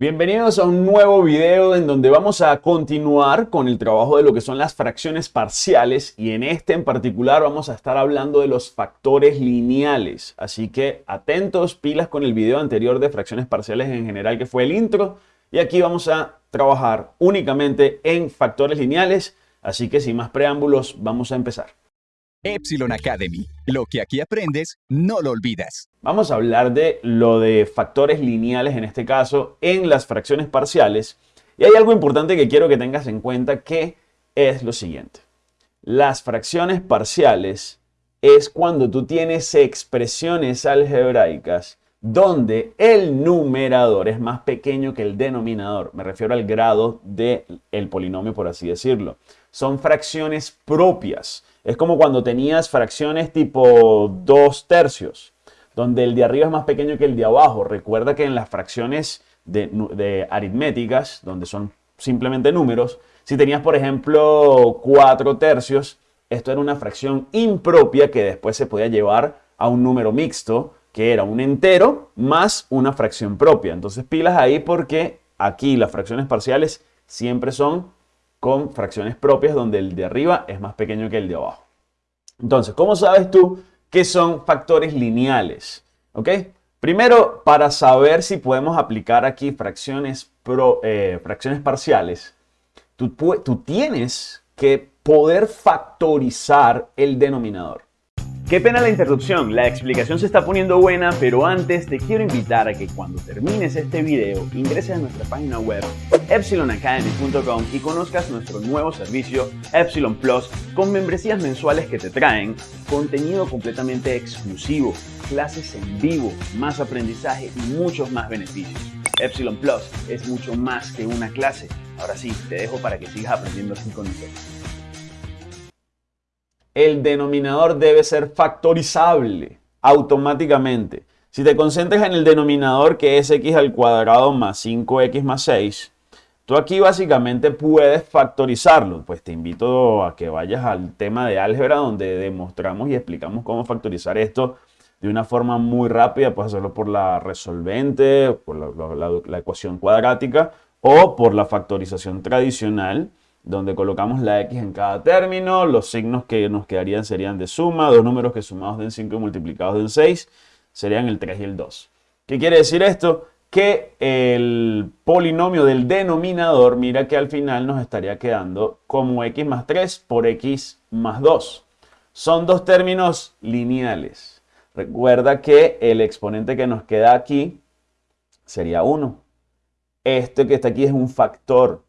Bienvenidos a un nuevo video en donde vamos a continuar con el trabajo de lo que son las fracciones parciales y en este en particular vamos a estar hablando de los factores lineales. Así que atentos, pilas con el video anterior de fracciones parciales en general que fue el intro y aquí vamos a trabajar únicamente en factores lineales. Así que sin más preámbulos vamos a empezar. Epsilon Academy. Lo que aquí aprendes, no lo olvidas. Vamos a hablar de lo de factores lineales, en este caso, en las fracciones parciales. Y hay algo importante que quiero que tengas en cuenta, que es lo siguiente. Las fracciones parciales es cuando tú tienes expresiones algebraicas donde el numerador es más pequeño que el denominador. Me refiero al grado del el polinomio, por así decirlo. Son fracciones propias. Es como cuando tenías fracciones tipo 2 tercios, donde el de arriba es más pequeño que el de abajo. Recuerda que en las fracciones de, aritméticas, donde son simplemente números, si tenías, por ejemplo, 4 tercios, esto era una fracción impropia que después se podía llevar a un número mixto, que era un entero más una fracción propia. Entonces pilas ahí porque aquí las fracciones parciales siempre son con fracciones propias donde el de arriba es más pequeño que el de abajo. Entonces, ¿cómo sabes tú qué son factores lineales? ¿Ok? Primero, para saber si podemos aplicar aquí fracciones, eh, fracciones parciales, tú, tú tienes que poder factorizar el denominador. Qué pena la interrupción, la explicación se está poniendo buena, pero antes te quiero invitar a que cuando termines este video ingreses a nuestra página web epsilonacademy.com y conozcas nuestro nuevo servicio Epsilon Plus con membresías mensuales que te traen contenido completamente exclusivo, clases en vivo, más aprendizaje y muchos más beneficios. Epsilon Plus es mucho más que una clase. Ahora sí, te dejo para que sigas aprendiendo así con nosotros el denominador debe ser factorizable automáticamente. Si te concentras en el denominador que es x al cuadrado más 5x más 6, tú aquí básicamente puedes factorizarlo. Pues te invito a que vayas al tema de álgebra donde demostramos y explicamos cómo factorizar esto de una forma muy rápida. Puedes hacerlo por la resolvente, por la ecuación cuadrática o por la factorización tradicional donde colocamos la x en cada término, los signos que nos quedarían serían de suma, dos números que sumados den 5 y multiplicados den 6 serían el 3 y el 2. ¿Qué quiere decir esto? Que el polinomio del denominador, mira que al final nos estaría quedando como x más 3 por x más 2. Son dos términos lineales. Recuerda que el exponente que nos queda aquí sería 1. Este que está aquí es un factor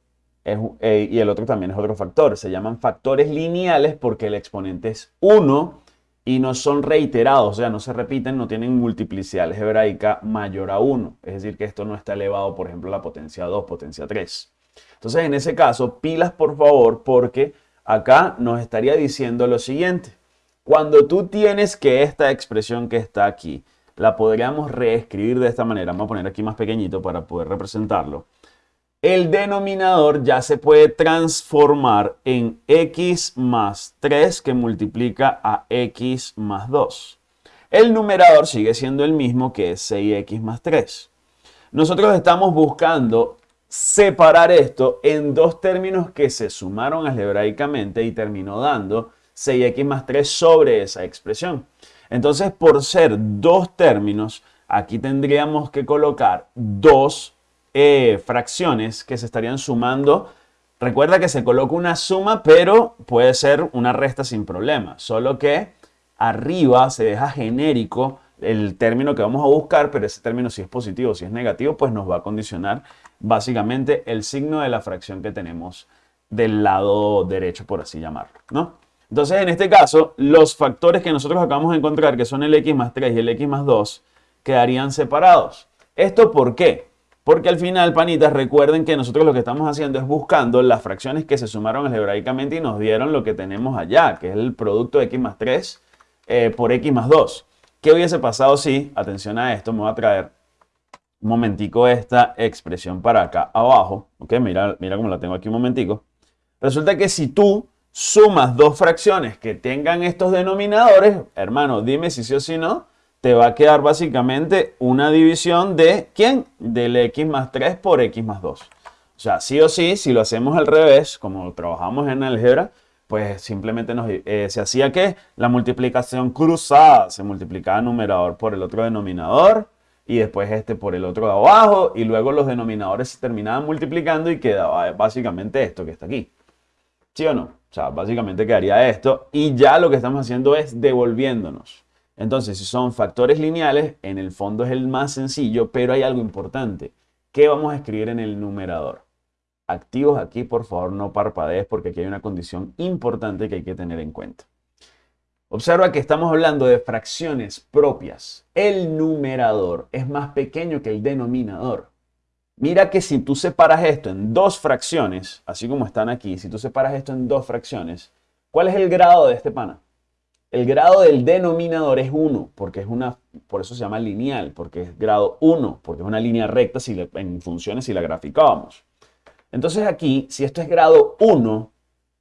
eh, y el otro también es otro factor. Se llaman factores lineales porque el exponente es 1 y no son reiterados, o sea, no se repiten, no tienen multiplicidad algebraica mayor a 1. Es decir, que esto no está elevado, por ejemplo, a la potencia 2, potencia 3. Entonces, en ese caso, pilas por favor, porque acá nos estaría diciendo lo siguiente. Cuando tú tienes que esta expresión que está aquí, la podríamos reescribir de esta manera. Vamos a poner aquí más pequeñito para poder representarlo el denominador ya se puede transformar en x más 3 que multiplica a x más 2. El numerador sigue siendo el mismo que es 6x más 3. Nosotros estamos buscando separar esto en dos términos que se sumaron algebraicamente y terminó dando 6x más 3 sobre esa expresión. Entonces, por ser dos términos, aquí tendríamos que colocar dos eh, fracciones que se estarían sumando. Recuerda que se coloca una suma, pero puede ser una resta sin problema. Solo que arriba se deja genérico el término que vamos a buscar, pero ese término si es positivo, si es negativo, pues nos va a condicionar básicamente el signo de la fracción que tenemos del lado derecho, por así llamarlo, ¿no? Entonces, en este caso, los factores que nosotros acabamos de encontrar, que son el x más 3 y el x más 2, quedarían separados. ¿Esto por qué? Porque al final, panitas, recuerden que nosotros lo que estamos haciendo es buscando las fracciones que se sumaron algebraicamente y nos dieron lo que tenemos allá, que es el producto de x más 3 eh, por x más 2. ¿Qué hubiese pasado si, atención a esto, me voy a traer un momentico esta expresión para acá abajo, ¿ok? Mira, mira cómo la tengo aquí un momentico. Resulta que si tú sumas dos fracciones que tengan estos denominadores, hermano, dime si sí o si no, te va a quedar básicamente una división de ¿quién? Del x más 3 por x más 2. O sea, sí o sí, si lo hacemos al revés, como trabajamos en álgebra, pues simplemente eh, se hacía que la multiplicación cruzada se multiplicaba el numerador por el otro denominador y después este por el otro de abajo y luego los denominadores se terminaban multiplicando y quedaba básicamente esto que está aquí. ¿Sí o no? O sea, básicamente quedaría esto y ya lo que estamos haciendo es devolviéndonos. Entonces, si son factores lineales, en el fondo es el más sencillo, pero hay algo importante. ¿Qué vamos a escribir en el numerador? Activos aquí, por favor, no parpadees porque aquí hay una condición importante que hay que tener en cuenta. Observa que estamos hablando de fracciones propias. El numerador es más pequeño que el denominador. Mira que si tú separas esto en dos fracciones, así como están aquí, si tú separas esto en dos fracciones, ¿cuál es el grado de este pana? El grado del denominador es 1, porque es una, por eso se llama lineal, porque es grado 1, porque es una línea recta si en funciones si la graficábamos. Entonces aquí, si esto es grado 1,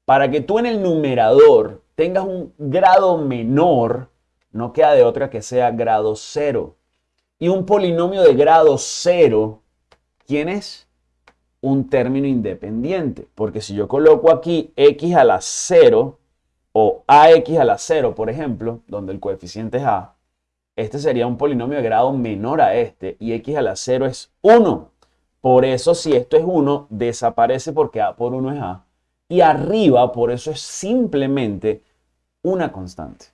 para que tú en el numerador tengas un grado menor, no queda de otra que sea grado 0. Y un polinomio de grado 0, ¿quién es? Un término independiente, porque si yo coloco aquí x a la 0, o ax a la 0, por ejemplo, donde el coeficiente es a, este sería un polinomio de grado menor a este y x a la 0 es 1. Por eso si esto es 1, desaparece porque a por 1 es a. Y arriba, por eso es simplemente una constante.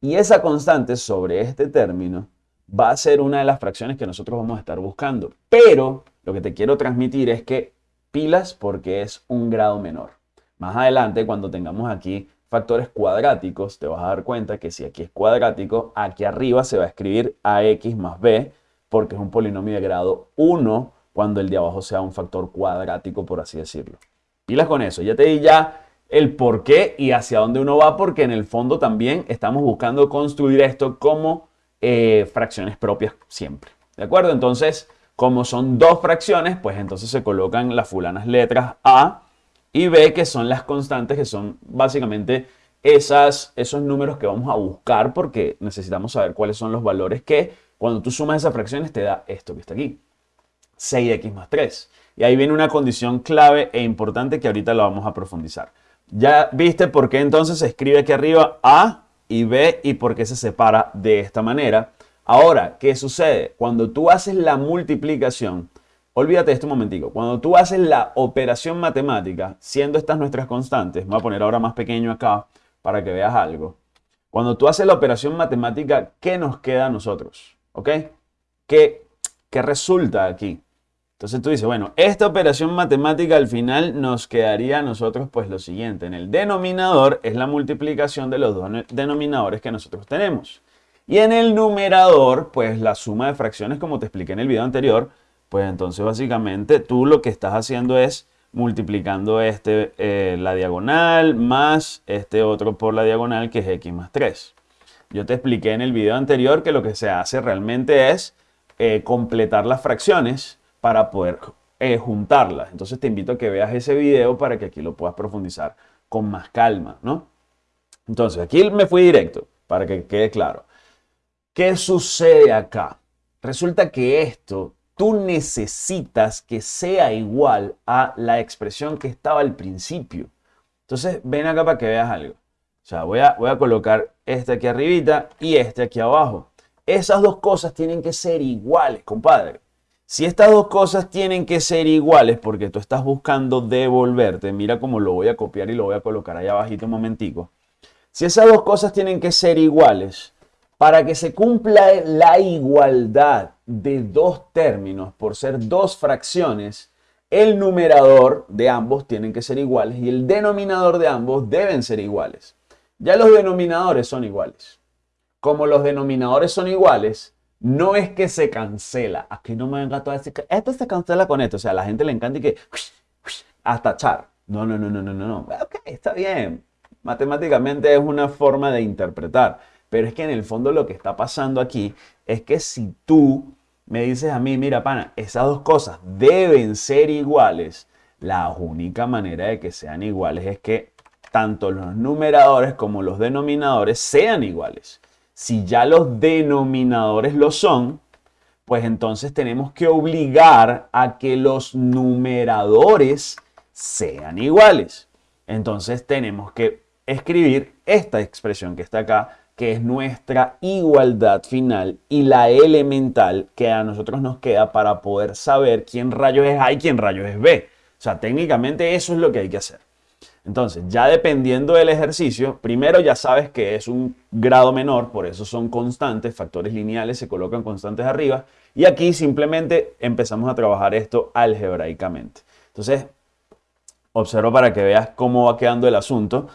Y esa constante sobre este término va a ser una de las fracciones que nosotros vamos a estar buscando. Pero lo que te quiero transmitir es que pilas porque es un grado menor. Más adelante, cuando tengamos aquí factores cuadráticos, te vas a dar cuenta que si aquí es cuadrático, aquí arriba se va a escribir ax más b, porque es un polinomio de grado 1 cuando el de abajo sea un factor cuadrático, por así decirlo. Pilas con eso, ya te di ya el por qué y hacia dónde uno va, porque en el fondo también estamos buscando construir esto como eh, fracciones propias siempre. ¿De acuerdo? Entonces, como son dos fracciones, pues entonces se colocan las fulanas letras A y B, que son las constantes, que son básicamente esos números que vamos a buscar porque necesitamos saber cuáles son los valores que cuando tú sumas esas fracciones te da esto que está aquí, 6x más 3. Y ahí viene una condición clave e importante que ahorita la vamos a profundizar. Ya viste por qué entonces se escribe aquí arriba A y B y por qué se separa de esta manera. Ahora, ¿qué sucede? Cuando tú haces la multiplicación, Olvídate de esto un momentico. Cuando tú haces la operación matemática, siendo estas nuestras constantes, voy a poner ahora más pequeño acá para que veas algo. Cuando tú haces la operación matemática, ¿qué nos queda a nosotros? ¿Ok? ¿Qué, ¿Qué resulta aquí? Entonces tú dices, bueno, esta operación matemática al final nos quedaría a nosotros pues lo siguiente. En el denominador es la multiplicación de los dos denominadores que nosotros tenemos. Y en el numerador, pues la suma de fracciones, como te expliqué en el video anterior, pues entonces básicamente tú lo que estás haciendo es multiplicando este, eh, la diagonal más este otro por la diagonal que es x más 3. Yo te expliqué en el video anterior que lo que se hace realmente es eh, completar las fracciones para poder eh, juntarlas. Entonces te invito a que veas ese video para que aquí lo puedas profundizar con más calma, ¿no? Entonces aquí me fui directo para que quede claro. ¿Qué sucede acá? Resulta que esto tú necesitas que sea igual a la expresión que estaba al principio. Entonces, ven acá para que veas algo. O sea, voy a, voy a colocar este aquí arribita y este aquí abajo. Esas dos cosas tienen que ser iguales, compadre. Si estas dos cosas tienen que ser iguales porque tú estás buscando devolverte, mira cómo lo voy a copiar y lo voy a colocar allá abajito un momentico. Si esas dos cosas tienen que ser iguales, para que se cumpla la igualdad de dos términos por ser dos fracciones, el numerador de ambos tienen que ser iguales y el denominador de ambos deben ser iguales. Ya los denominadores son iguales. Como los denominadores son iguales, no es que se cancela. Aquí no me venga todo a decir que esto se cancela con esto. O sea, a la gente le encanta y que hasta echar. No, no, no, no, no, no. Ok, está bien. Matemáticamente es una forma de interpretar. Pero es que en el fondo lo que está pasando aquí es que si tú me dices a mí, mira, pana, esas dos cosas deben ser iguales, la única manera de que sean iguales es que tanto los numeradores como los denominadores sean iguales. Si ya los denominadores lo son, pues entonces tenemos que obligar a que los numeradores sean iguales. Entonces tenemos que escribir esta expresión que está acá, que es nuestra igualdad final y la elemental que a nosotros nos queda para poder saber quién rayos es A y quién rayos es B. O sea, técnicamente eso es lo que hay que hacer. Entonces, ya dependiendo del ejercicio, primero ya sabes que es un grado menor, por eso son constantes, factores lineales se colocan constantes arriba, y aquí simplemente empezamos a trabajar esto algebraicamente. Entonces, observo para que veas cómo va quedando el asunto.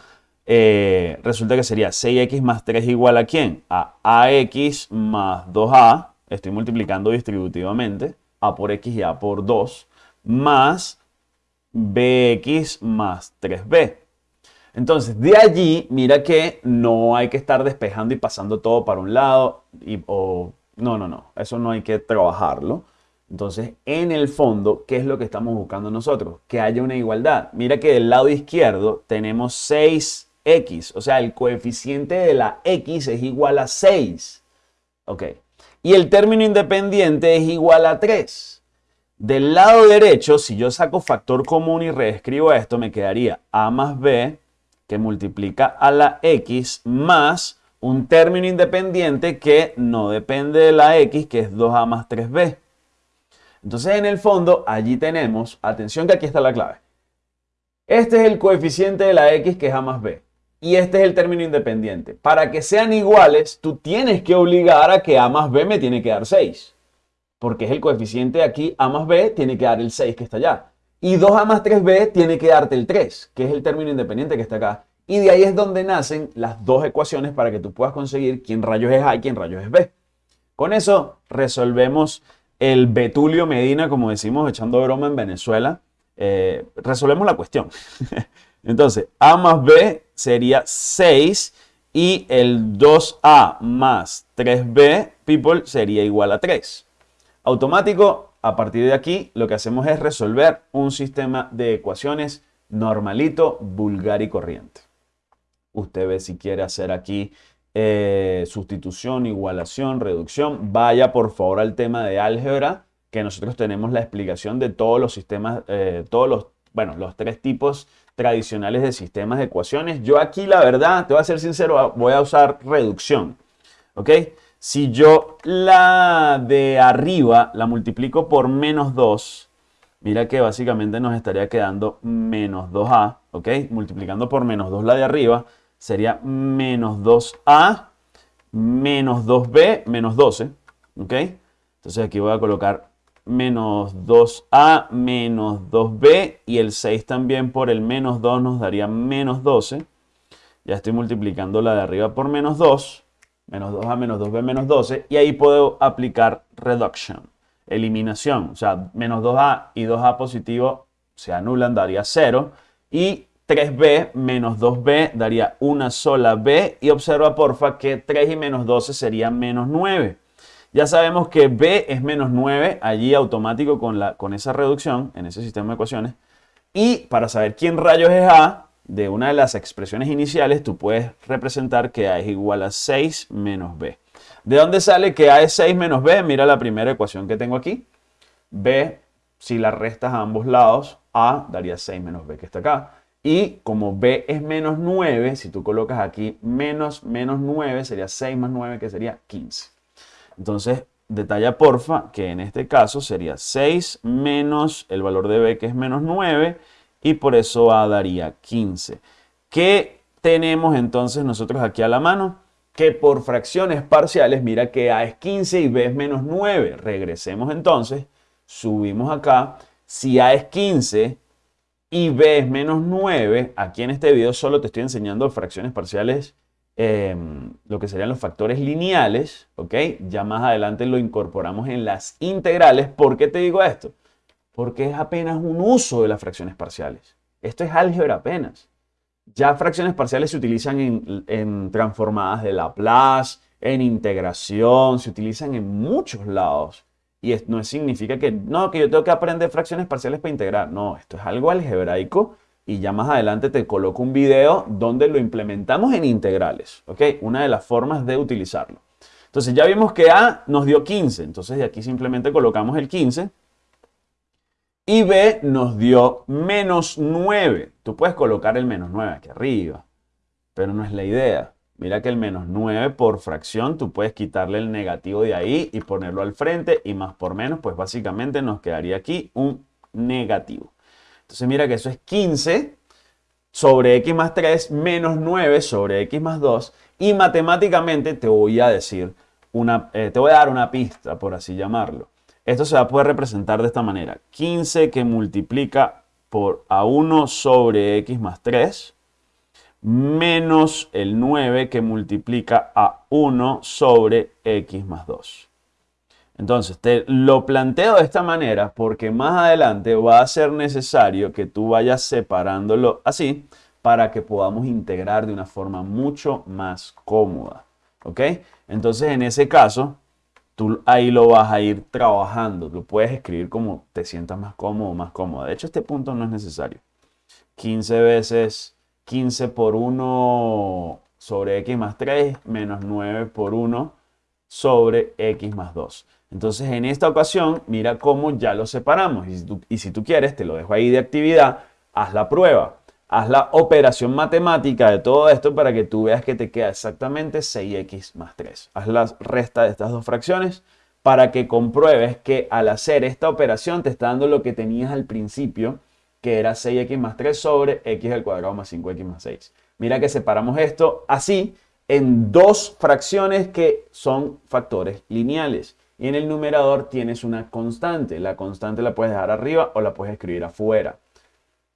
Eh, resulta que sería 6x más 3 igual a quién? A ax más 2a, estoy multiplicando distributivamente, a por x y a por 2, más bx más 3b. Entonces, de allí, mira que no hay que estar despejando y pasando todo para un lado. Y, o, no, no, no. Eso no hay que trabajarlo. Entonces, en el fondo, ¿qué es lo que estamos buscando nosotros? Que haya una igualdad. Mira que del lado izquierdo tenemos 6x. O sea, el coeficiente de la x es igual a 6. Ok. Y el término independiente es igual a 3. Del lado derecho, si yo saco factor común y reescribo esto, me quedaría a más b que multiplica a la x más un término independiente que no depende de la x, que es 2a más 3b. Entonces, en el fondo, allí tenemos, atención que aquí está la clave. Este es el coeficiente de la x, que es a más b. Y este es el término independiente. Para que sean iguales, tú tienes que obligar a que a más b me tiene que dar 6 porque es el coeficiente aquí A más B, tiene que dar el 6 que está allá. Y 2A más 3B tiene que darte el 3, que es el término independiente que está acá. Y de ahí es donde nacen las dos ecuaciones para que tú puedas conseguir quién rayos es A y quién rayos es B. Con eso resolvemos el Betulio Medina, como decimos, echando broma en Venezuela. Eh, resolvemos la cuestión. Entonces, A más B sería 6 y el 2A más 3B, people, sería igual a 3 automático, a partir de aquí lo que hacemos es resolver un sistema de ecuaciones normalito, vulgar y corriente. Usted ve si quiere hacer aquí eh, sustitución, igualación, reducción. Vaya por favor al tema de álgebra, que nosotros tenemos la explicación de todos los sistemas, eh, todos los, bueno, los tres tipos tradicionales de sistemas de ecuaciones. Yo aquí la verdad, te voy a ser sincero, voy a usar reducción. ¿Ok? Si yo la de arriba la multiplico por menos 2, mira que básicamente nos estaría quedando menos 2a, ¿ok? Multiplicando por menos 2 la de arriba, sería menos 2a menos 2b menos 12, ¿ok? Entonces aquí voy a colocar menos 2a menos 2b y el 6 también por el menos 2 nos daría menos 12. Ya estoy multiplicando la de arriba por menos 2 menos 2a menos 2b menos 12, y ahí puedo aplicar reduction, eliminación, o sea, menos 2a y 2a positivo se anulan, daría 0, y 3b menos 2b daría una sola b, y observa porfa que 3 y menos 12 sería menos 9. Ya sabemos que b es menos 9, allí automático con, la, con esa reducción, en ese sistema de ecuaciones, y para saber quién rayos es a, de una de las expresiones iniciales, tú puedes representar que A es igual a 6 menos B. ¿De dónde sale que A es 6 menos B? Mira la primera ecuación que tengo aquí. B, si la restas a ambos lados, A daría 6 menos B que está acá. Y como B es menos 9, si tú colocas aquí menos menos 9, sería 6 más 9, que sería 15. Entonces, detalla porfa que en este caso sería 6 menos el valor de B, que es menos 9, y por eso A daría 15. ¿Qué tenemos entonces nosotros aquí a la mano? Que por fracciones parciales, mira que A es 15 y B es menos 9. Regresemos entonces, subimos acá. Si A es 15 y B es menos 9, aquí en este video solo te estoy enseñando fracciones parciales, em, lo que serían los factores lineales, ¿ok? Ya más adelante lo incorporamos en las integrales. ¿Por qué te digo esto? porque es apenas un uso de las fracciones parciales. Esto es álgebra apenas. Ya fracciones parciales se utilizan en, transformadas de Laplace, en integración, se utilizan en muchos lados. Y no significa que, no, que yo tengo que aprender fracciones parciales para integrar. No, esto es algo algebraico y ya más adelante te coloco un video donde lo implementamos en integrales, ¿ok? Una de las formas de utilizarlo. Entonces ya vimos que A nos dio 15, entonces de aquí simplemente colocamos el 15 y B nos dio menos 9. Tú puedes colocar el menos 9 aquí arriba, pero no es la idea. Mira que el menos 9 por fracción, tú puedes quitarle el negativo de ahí y ponerlo al frente y más por menos, pues básicamente nos quedaría aquí un negativo. Entonces mira que eso es 15 sobre x más 3 menos 9 sobre x más 2 y matemáticamente te voy a decir, una, eh, te voy a dar una pista, por así llamarlo. Esto se va a poder representar de esta manera. 15 que multiplica por A1 sobre X más 3 menos el 9 que multiplica a 1 sobre X más 2. Entonces, te lo planteo de esta manera porque más adelante va a ser necesario que tú vayas separándolo así para que podamos integrar de una forma mucho más cómoda. ¿Ok? Entonces, en ese caso, tú ahí lo vas a ir trabajando. Lo puedes escribir como te sientas más cómodo o más cómodo. De hecho, este punto no es necesario. 15 veces 15 por 1 sobre x más 3 menos 9 por 1 sobre x más 2. Entonces, en esta ocasión, mira cómo ya lo separamos. Y si, tú, quieres, te lo dejo ahí de actividad, haz la prueba. Haz la operación matemática de todo esto para que tú veas que te queda exactamente 6x más 3. Haz la resta de estas dos fracciones para que compruebes que al hacer esta operación te está dando lo que tenías al principio, que era 6x más 3 sobre x al cuadrado más 5x más 6. Mira que separamos esto así en dos fracciones que son factores lineales. Y en el numerador tienes una constante. La constante la puedes dejar arriba o la puedes escribir afuera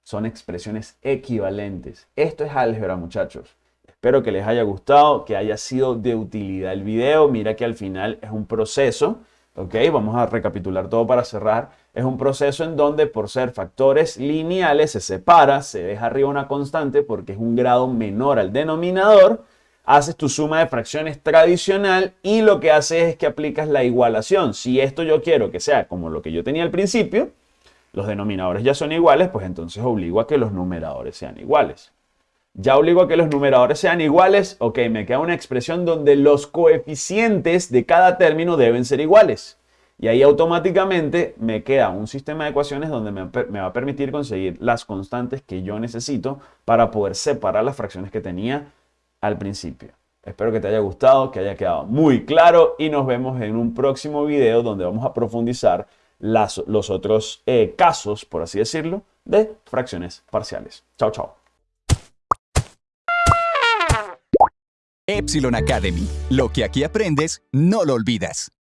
son expresiones equivalentes. Esto es álgebra, muchachos. Espero que les haya gustado, que haya sido de utilidad el video. Mira que al final es un proceso, ¿ok? Vamos a recapitular todo para cerrar. Es un proceso en donde por ser factores lineales se separa, se deja arriba una constante porque es un grado menor al denominador. Haces tu suma de fracciones tradicional y lo que haces es que aplicas la igualación. Si esto yo quiero que sea como lo que yo tenía al principio, los denominadores ya son iguales, pues entonces obligo a que los numeradores sean iguales. Ya obligo a que los numeradores sean iguales, ok, me queda una expresión donde los coeficientes de cada término deben ser iguales. Y ahí automáticamente me queda un sistema de ecuaciones donde me, me, va a permitir conseguir las constantes que yo necesito para poder separar las fracciones que tenía al principio. Espero que te haya gustado, que haya quedado muy claro y nos vemos en un próximo video donde vamos a profundizar los otros eh, casos, por así decirlo, de fracciones parciales. Chao, chao. Epsilon Academy. Lo que aquí aprendes, no lo olvidas.